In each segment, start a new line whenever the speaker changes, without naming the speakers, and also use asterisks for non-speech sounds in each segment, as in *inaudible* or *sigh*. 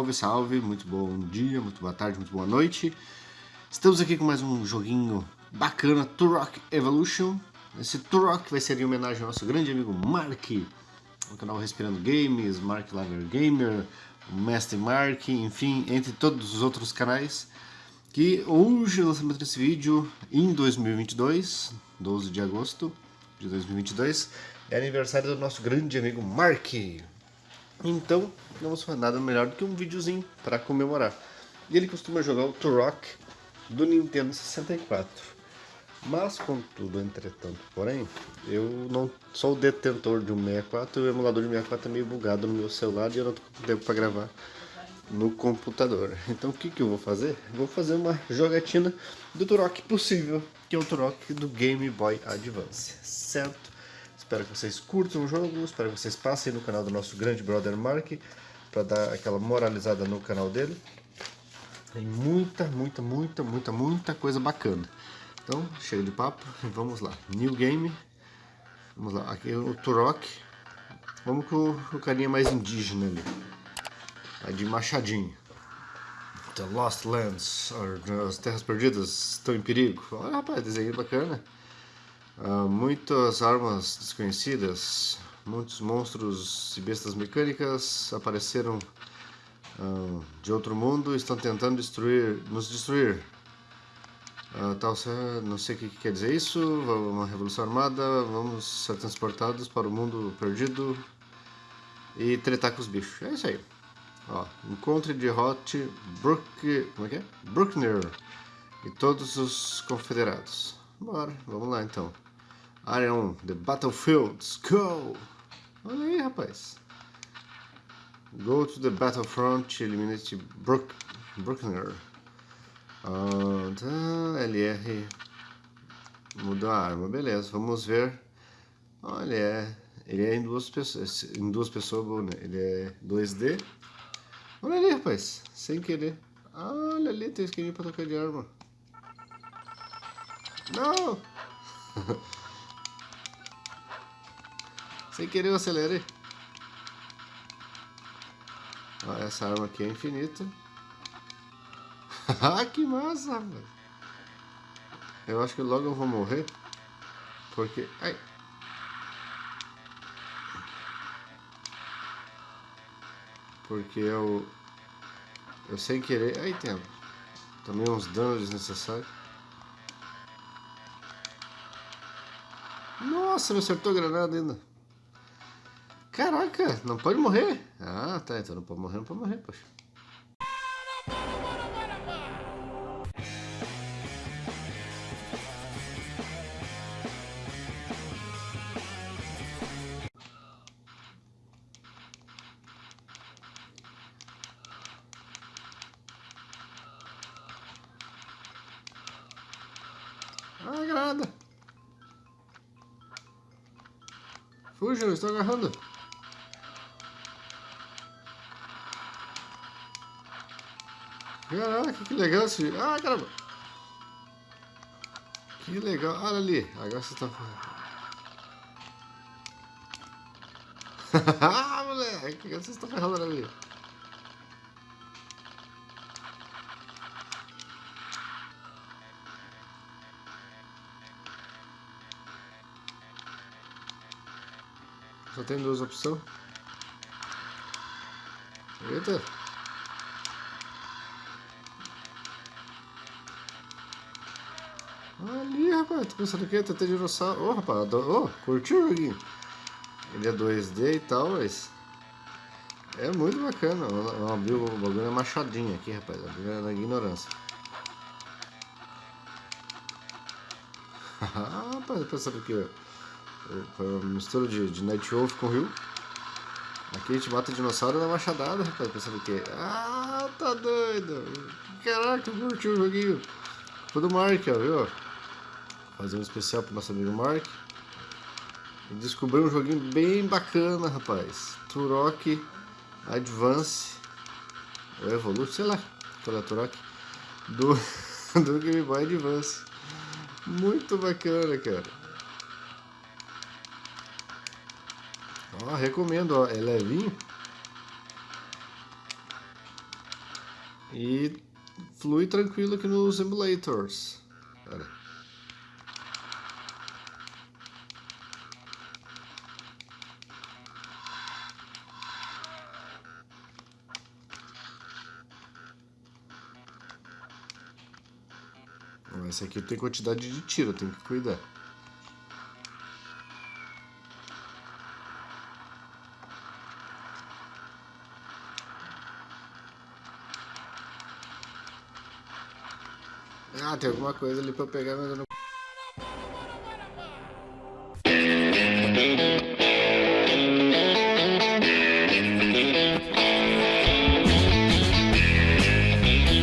Salve, salve, muito bom dia, muito boa tarde, muito boa noite. Estamos aqui com mais um joguinho bacana, Turok Evolution. Esse Turok vai ser em homenagem ao nosso grande amigo Mark, do canal Respirando Games, Mark Lager Gamer, Mestre Mark, enfim, entre todos os outros canais. Que hoje o lançamento desse vídeo em 2022, 12 de agosto de 2022, é aniversário do nosso grande amigo Mark. Então, não fazer nada melhor do que um videozinho para comemorar. E ele costuma jogar o Turok do Nintendo 64. Mas, contudo, entretanto, porém, eu não sou o detentor de um 64 e o emulador de 64 é meio bugado no meu celular e eu não com tempo para gravar no computador. Então o que, que eu vou fazer? Vou fazer uma jogatina do Turok possível, que é o Turok do Game Boy Advance, certo? Espero que vocês curtam o jogo, espero que vocês passem no canal do nosso grande brother Mark para dar aquela moralizada no canal dele. Tem muita, muita, muita, muita, muita coisa bacana. Então, chega de papo, *laughs* vamos lá. New Game. Vamos lá, aqui é o Turok. Vamos com o carinha mais indígena ali. É de machadinho. The Lost Lands, as Terras Perdidas estão em perigo. Olha, rapaz, desenho bacana. Uh, muitas armas desconhecidas, muitos monstros e bestas mecânicas apareceram uh, de outro mundo e estão tentando destruir, nos destruir. Uh, tal, não sei o que quer dizer isso, uma revolução armada, vamos ser transportados para o mundo perdido e tretar com os bichos. É isso aí. Ó, encontre de Hot Brook, como é que é? Bruckner e todos os confederados. Bora, vamos lá então. 1, The Battlefields, go! Olha aí, rapaz. Go to the battlefront, eliminate Brook, Bruckner. Uh, tá, LR mudou a arma, beleza, vamos ver. Olha, é, ele é em duas pessoas, em duas pessoas, né? ele é 2D. Olha ali, rapaz, sem querer. Olha ali, tem esquininho pra trocar de arma. Não! *laughs* Sem querer eu acelerei. Ó, essa arma aqui é infinita. *laughs* ah, que massa. Eu acho que logo eu vou morrer. Porque... Ai. Porque eu... Eu sem querer... Aí tem... Também uns danos desnecessários. Nossa, me acertou a granada ainda. Caraca, não pode morrer? Ah, tá, então não pode morrer, não pode morrer, poxa. Granada! Fujam, estou agarrando! Caraca, que legal esse... Ah, caramba! Que legal. Olha ali. Agora você tá... *laughs* ah, moleque. Agora vocês estão ferrando ali. Só tem duas opções. Eita. Rapaz, tô pensando que é TT dinossauro. Ô, oh, rapaz, oh, curtiu o joguinho? Ele é 2D e tal, mas... É muito bacana. Vamos abrir o bagulho é machadinho aqui, rapaz. Abriu na ignorância. *laughs* rapaz, pensando que foi uma mistura de, de Night Wolf com Rio. Aqui a gente mata dinossauro na machadada, rapaz. Pensando que... Ah, tá doido. Caraca, curtiu o joguinho. Foi do Mark, ó, viu? Fazer um especial pro nosso amigo Mark. E descobri um joguinho bem bacana, rapaz. Turok Advance. Ou Evolution, sei lá. Qual é Turok? Do, *laughs* do Game Boy Advance. Muito bacana, cara. Ó, recomendo, ó. É levinho. E flui tranquilo aqui nos emulators. Pera. Esse aqui tem quantidade de tiro, tem que cuidar. Ah, tem alguma coisa ali pra eu pegar, mas eu não...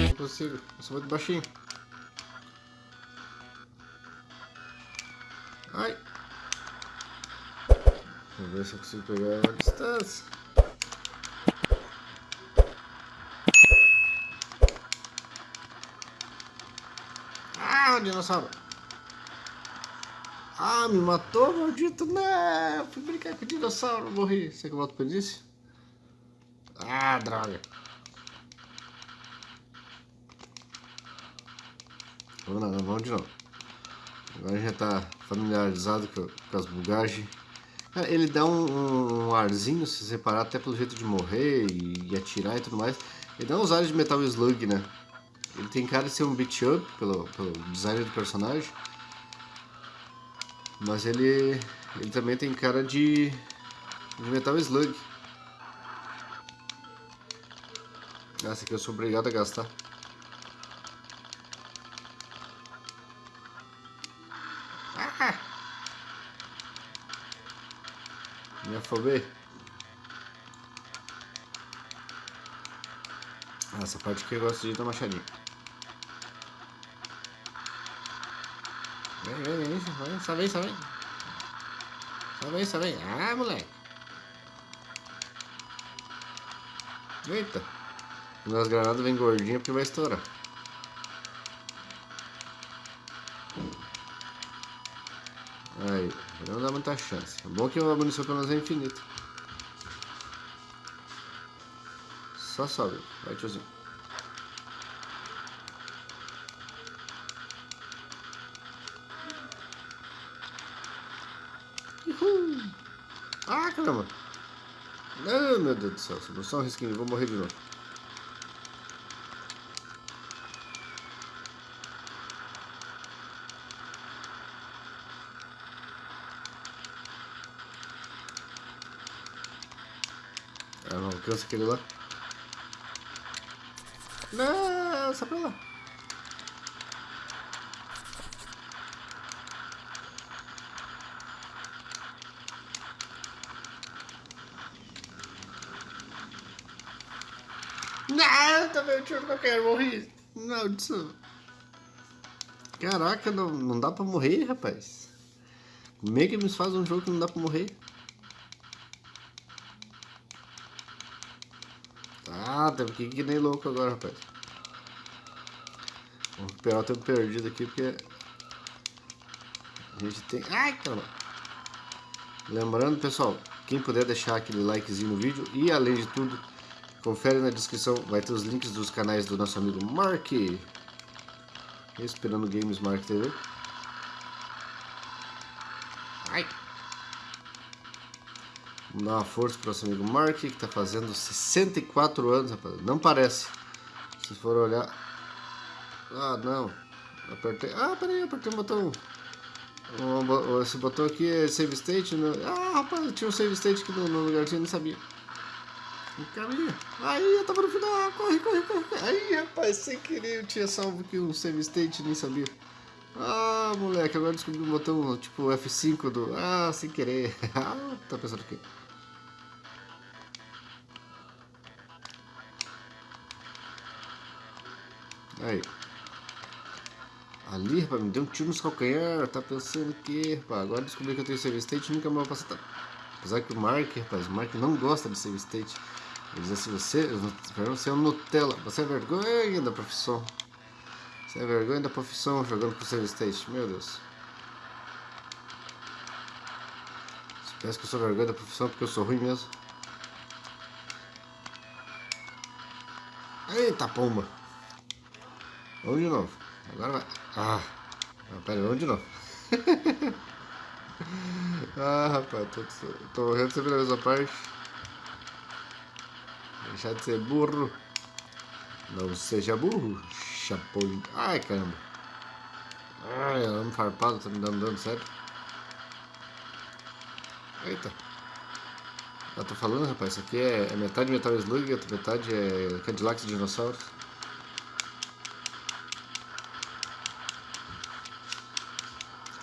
Não consigo, eu sou muito baixinho. Ai! Vou ver se eu consigo pegar a distância. Ah, dinossauro! Ah, me matou, maldito! Não! Fui brincar com o dinossauro, morri. Será que eu volto pra início? Ah, droga! Vamos lá, vamos de novo. Agora já tá familiarizado com, as bugagens. Ele dá um, um, arzinho, se separar até pelo jeito de morrer e, e, atirar e tudo mais. Ele dá uns ares de Metal Slug, né? Ele tem cara de ser um beat up pelo, pelo design do personagem. Mas ele, ele também tem cara de, de Metal Slug. Essa aqui eu sou obrigado a gastar. Afobei. Essa parte que eu gosto de ir na machadinha. Vem, vem, vem, vem, só vem, só vem. Só vem, só vem. Ah, moleque. Eita. Quando as granadas vêm gordinha porque vai estourar. Muita chance. É bom que a munição pelo menos é infinita. Só sobe. Vai, tiozinho. Uhul. Ah, caramba. Ah, meu Deus do céu. Só um risquinho. Vou morrer de novo. Alcança aquele lá. Não, sai pra lá. Não, também o tiro que eu quero, morri. Não, disso. Caraca, não, não dá pra morrer, rapaz. Como é que eles fazem um jogo que não dá pra morrer? Teve que nem louco agora, rapaz. Vamos recuperar o tempo perdido aqui, porque... A gente tem... Ai, caramba! Lembrando, pessoal, quem puder deixar aquele likezinho no vídeo e, além de tudo, confere na descrição, vai ter os links dos canais do nosso amigo Mark. Esperando Games Mark TV. Vamos dar uma força para o nosso amigo Mark, que está fazendo 64 anos, rapaz. Não parece. Se for olhar... Ah, não. Apertei... Ah, peraí, apertei o botão... Esse botão aqui é Save State. No... Ah, rapaz, tinha um Save State aqui no, no lugarzinho, não sabia. Caminha. Aí, eu tava no final. Corre, corre, corre. Aí, rapaz, sem querer eu tinha salvo aqui um Save State, nem sabia. Ah, moleque, agora descobri um botão tipo F5 do... Ah, sem querer. *laughs* Ah, tá pensando o quê? Aí. Ali, rapaz, me deu um tiro nos calcanhar. Tá pensando que, rapaz, agora descobri que eu tenho save state nunca mais vou passar. Apesar que o Mark, rapaz, o Mark não gosta de save state. Ele diz assim, você, você é um Nutella, você é vergonha da profissão. Você é vergonha da profissão jogando com save state, meu Deus. Parece que eu sou vergonha da profissão porque eu sou ruim mesmo. Eita pomba! Vamos de novo. Agora vai. Ah, ah pera, vamos de novo. *laughs* ah, rapaz, tô, tô morrendo sempre na mesma parte. Deixar de ser burro. Não seja burro, chapão. Ai, caramba. Ai, amo farpado, tá me dando dano, sério. Eita. Eu tô falando, rapaz, isso aqui é, é metade Metal Slug, metade é Cadillac de dinossauros.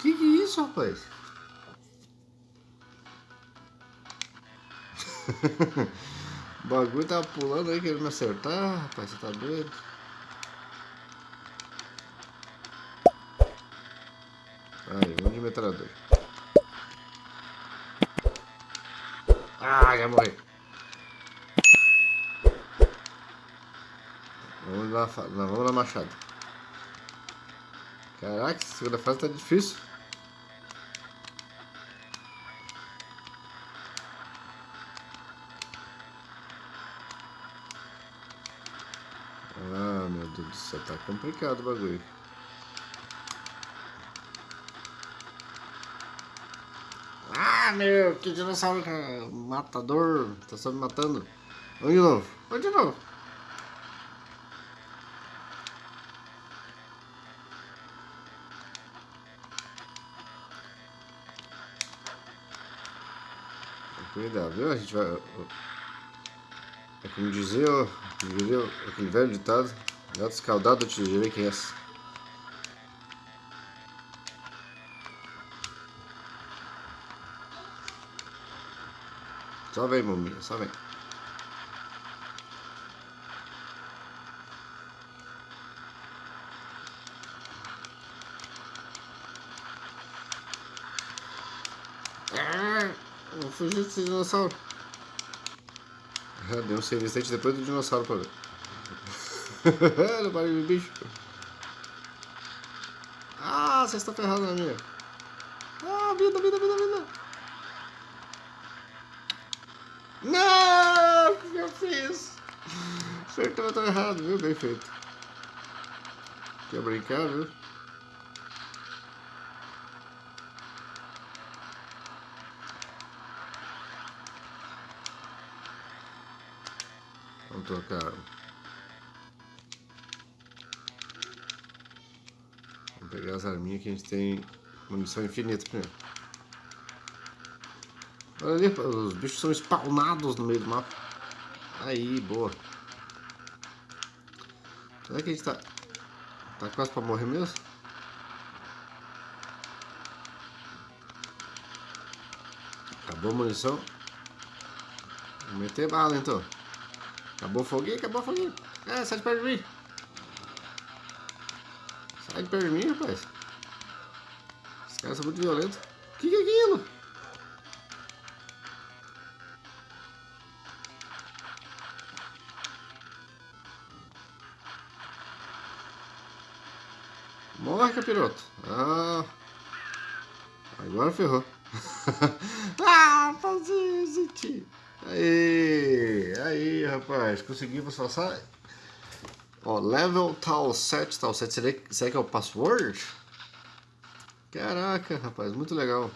Que que é isso, rapaz? *laughs* o bagulho tava pulando aí querendo me acertar, rapaz, você tá doido? Aí, vamos de metralhador. Ah, já morri. Vamos lá, vamos lá, machado. Caraca, segunda fase tá difícil. Ah, meu Deus do céu, tá complicado o bagulho. Ah, meu, que dinossauro matador. Tá só me matando. Vamos de novo. Vamos de novo. Cuidado, viu? A gente vai... É como como dizia aquele velho ditado, gato escaldado, te direi quem é essa. Só vem, maminha, só vem. Ah, fugir desse dinossauro. *laughs* Deu um serviço depois do dinossauro pra ver. Olha o barulho do bicho. Ah, você está ferrado na minha. Ah, vida, vida, vida, vida. Não! O que eu fiz? Acertou, tá errado, viu? Bem feito. Quer brincar, viu? Vamos trocar. Pegar as arminhas que a gente tem munição infinita primeiro. Olha ali, os bichos são spawnados no meio do mapa. Aí, boa. Será que a gente tá... Tá quase pra morrer mesmo? Acabou a munição. Vou meter bala então. Acabou o foguinho, acabou o foguinho. É, sai de perto de mim. Sai de perto de mim, rapaz. Os caras são muito violentos. O que, que é aquilo? Morre, capiroto. Ah, agora ferrou. *laughs* ah, fazer, gente. Aí, aí, rapaz. Conseguimos passar. Ó, level tal 7, tal 7. Será, será que é o password? Caraca, rapaz. Muito legal.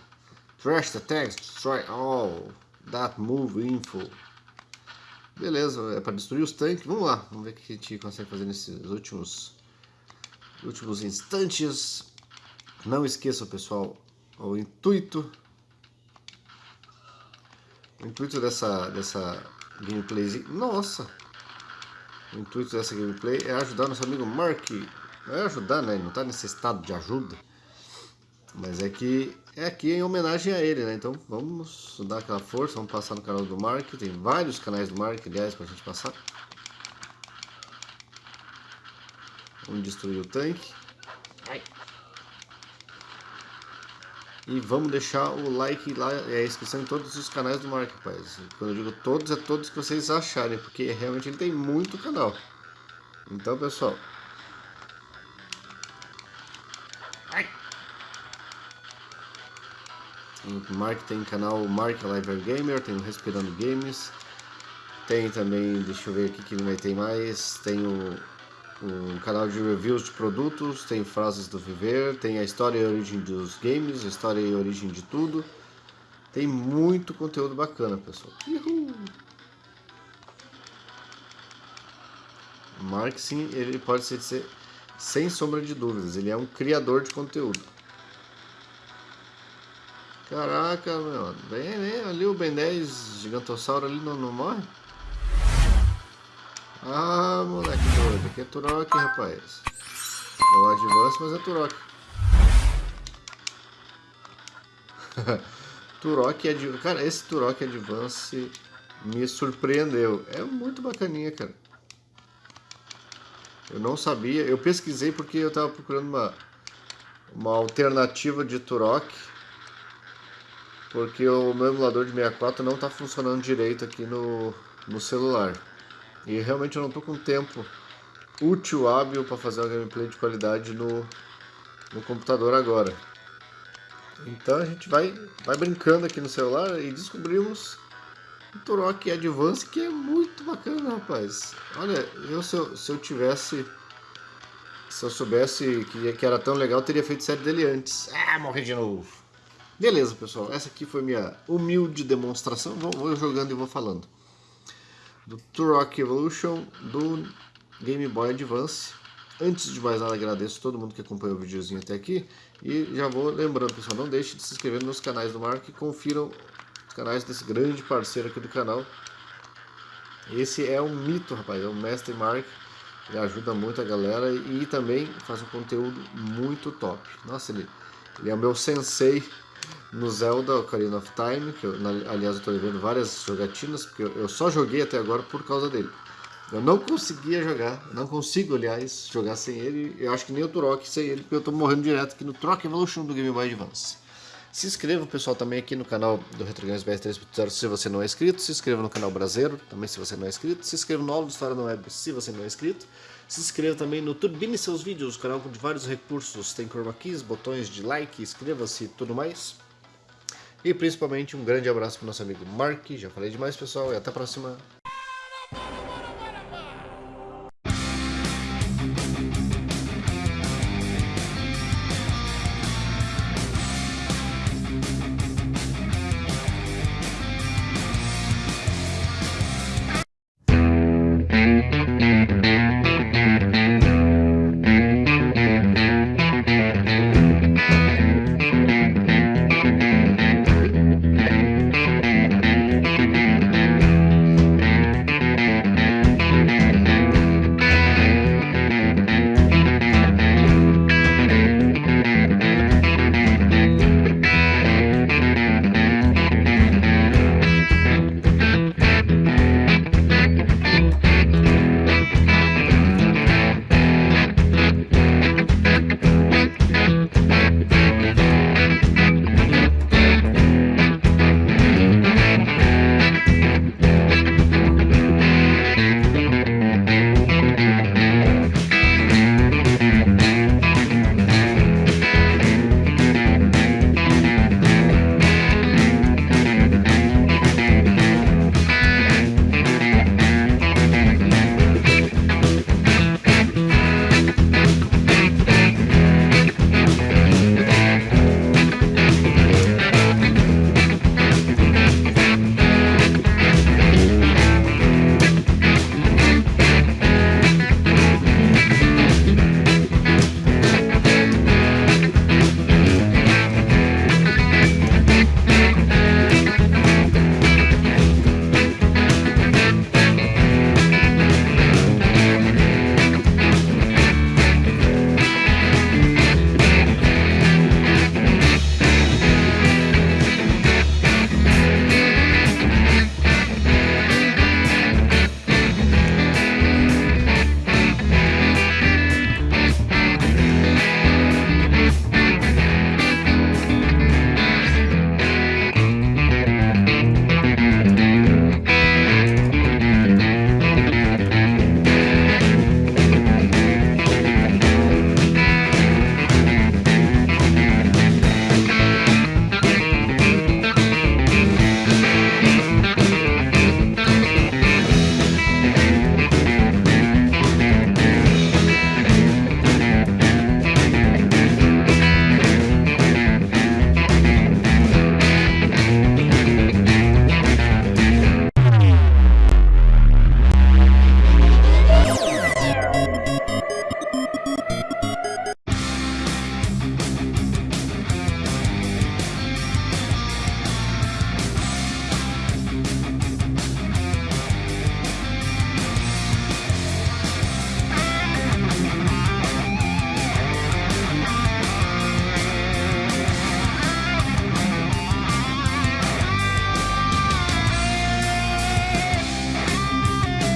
Trash the text, destroy all. That move info. Beleza, é para destruir os tanques. Vamos lá, vamos ver o que a gente consegue fazer nesses últimos últimos instantes. Não esqueçam, pessoal, o intuito o intuito dessa, dessa gameplay. Nossa! O intuito dessa gameplay é ajudar nosso amigo Mark. Não é ajudar, né? Ele não está nesse estado de ajuda. Mas é que é aqui em homenagem a ele, né? Então vamos dar aquela força, vamos passar no canal do Mark. Tem vários canais do Mark, aliás, pra gente passar. Vamos destruir o tanque. E vamos deixar o like lá e a inscrição em todos os canais do Mark, rapaz. Quando eu digo todos, é todos que vocês acharem, porque realmente ele tem muito canal. Então, pessoal. Ai. O Mark tem canal Mark Live Gamer, tem o Respirando Games. Tem também, deixa eu ver aqui que ele vai ter mais. Tem o um canal de reviews de produtos, tem frases do viver, tem a história e a origem dos games, a história e a origem de tudo. Tem muito conteúdo bacana, pessoal. Uhul. Mark, sim, ele pode ser, sem sombra de dúvidas, ele é um criador de conteúdo. Caraca, meu, vem, vem, ali o Ben 10 gigantossauro ali não, não morre? Ah, moleque aqui é Turok, rapaz. É o Advance, mas é Turok. *laughs* Turok Advance. Cara, esse Turok Advance me surpreendeu. É muito bacaninha, cara. Eu não sabia. Eu pesquisei porque eu tava procurando uma, uma alternativa de Turok. Porque o meu emulador de 64 não tá funcionando direito aqui no, no celular. E realmente eu não tô com tempo útil, hábil para fazer uma gameplay de qualidade no, no computador agora. Então a gente vai, vai brincando aqui no celular e descobrimos o Turok Advance que é muito bacana, rapaz. Olha, eu se eu, se eu tivesse... Se eu soubesse que, que era tão legal, teria feito série dele antes. Ah, morri de novo. Beleza, pessoal. Essa aqui foi minha humilde demonstração. Vou, vou jogando e vou falando do Turok Evolution do Game Boy Advance. Antes de mais nada, agradeço todo mundo que acompanhou o videozinho até aqui. E já vou lembrando, pessoal, não deixe de se inscrever nos canais do Mark e confiram os canais desse grande parceiro aqui do canal. Esse é um mito, rapaz, é o Mestre Mark. Ele ajuda muito a galera e também faz um conteúdo muito top. Nossa, ele, ele é o meu sensei no Zelda Ocarina of Time, que eu, aliás eu estou vendo várias jogatinas, porque eu, só joguei até agora por causa dele. Eu não conseguia jogar, não consigo, aliás, jogar sem ele. Eu acho que nem o Turok sem ele, porque eu estou morrendo direto aqui no Turok Evolution do Game Boy Advance. Se inscreva, pessoal, também aqui no canal do Retro Games BR 3.0 se você não é inscrito. Se inscreva no canal Brasileiro, também se você não é inscrito. Se inscreva no Aula de História na Web, se você não é inscrito. Se inscreva também no Turbine Seus Vídeos, canal com vários recursos. Tem chroma keys, botões de like, inscreva-se e tudo mais. E principalmente um grande abraço para o nosso amigo Mark. Já falei demais, pessoal, e até a próxima.